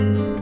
Yeah.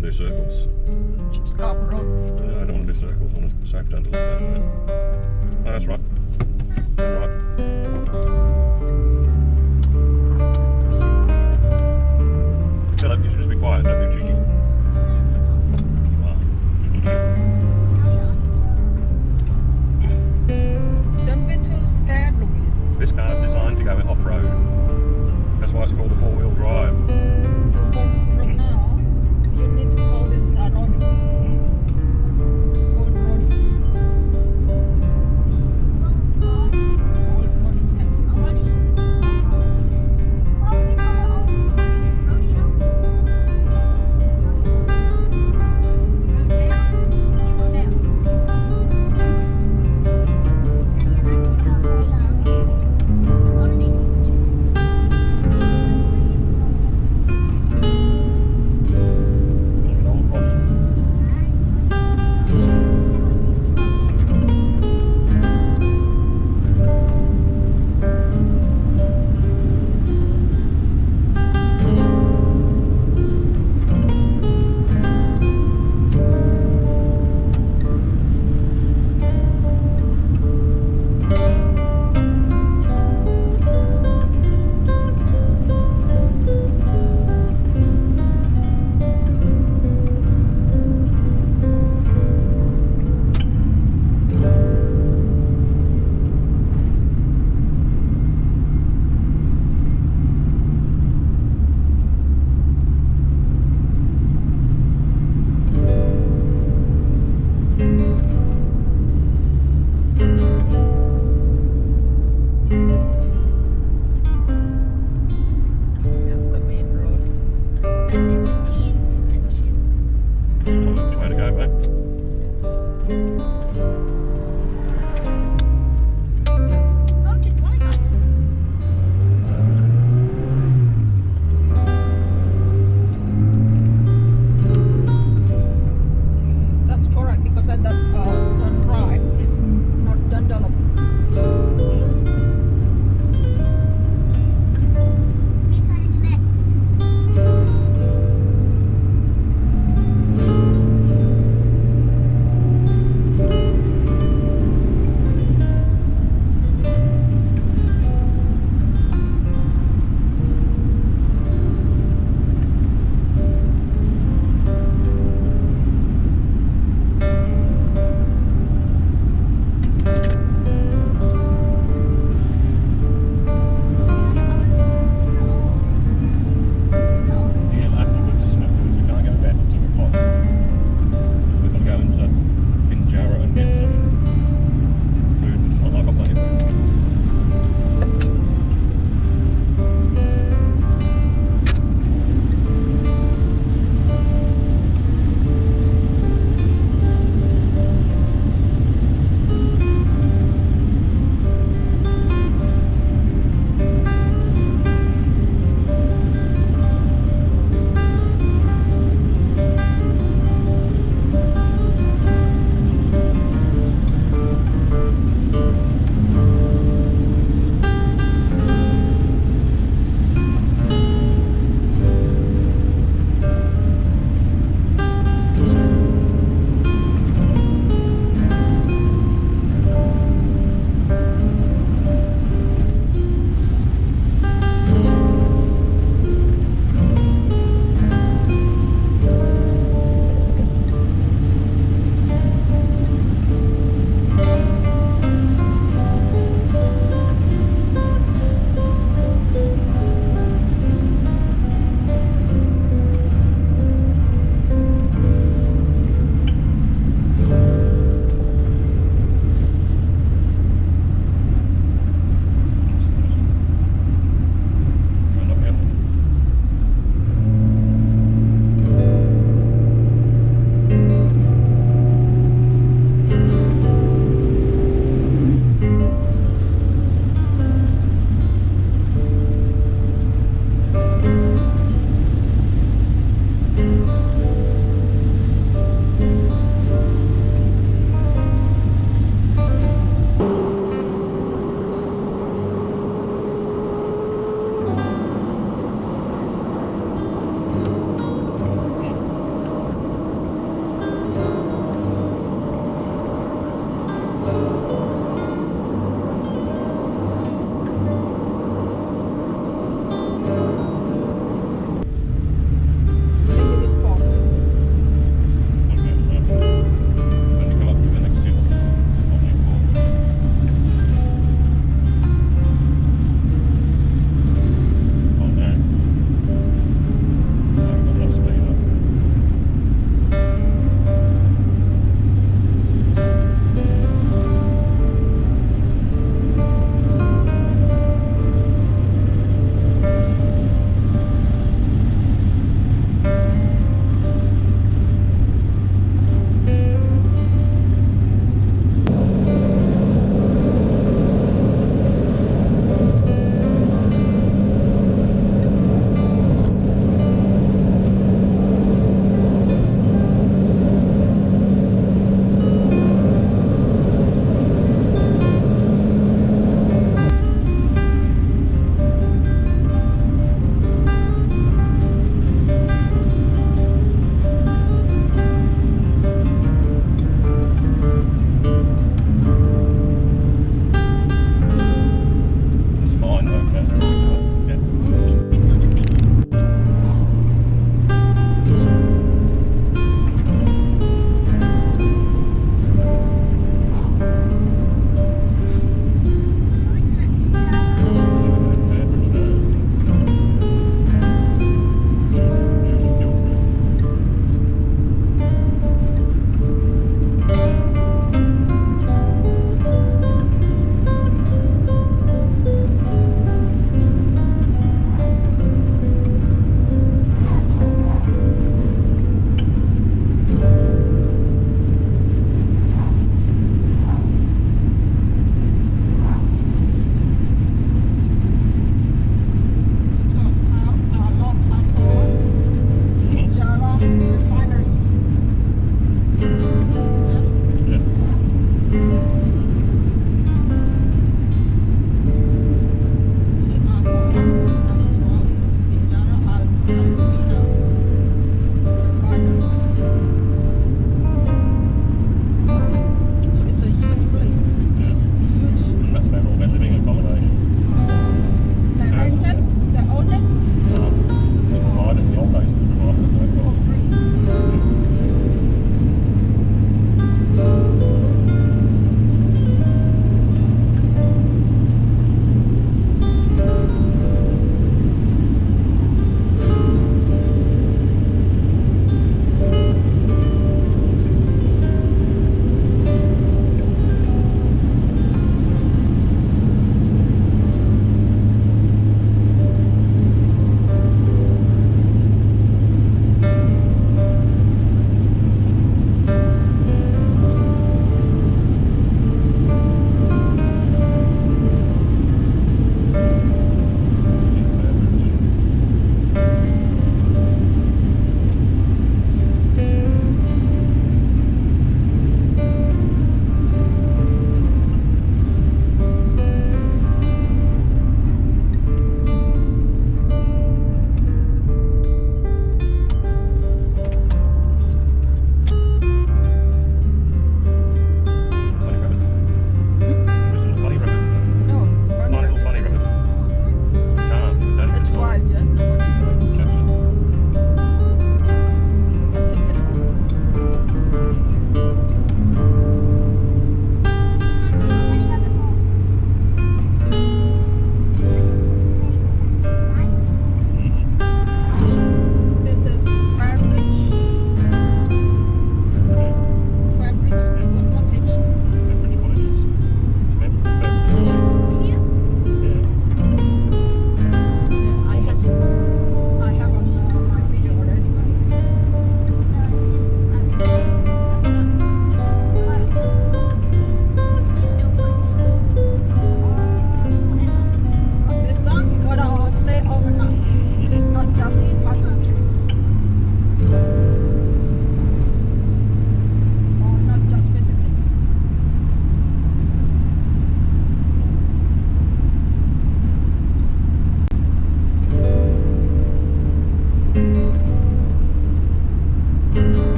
Want to do circles. Scarborough Road. Yeah, I don't want to do circles. I want to safe down to down there. Oh, that's right. Turn right.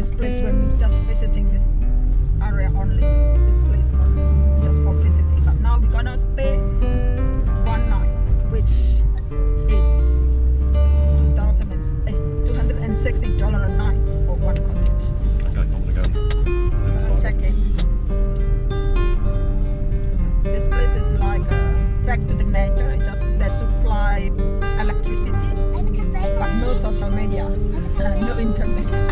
This place when we just visiting this area only. This place only, just for visiting. But now we're gonna stay one night, which is two thousand and eh, two hundred and sixty dollar a night for one cottage. Okay, I'm gonna go to. Check in. So this place is like uh, back to the nature. It just they supply electricity, but no social media, uh, no internet.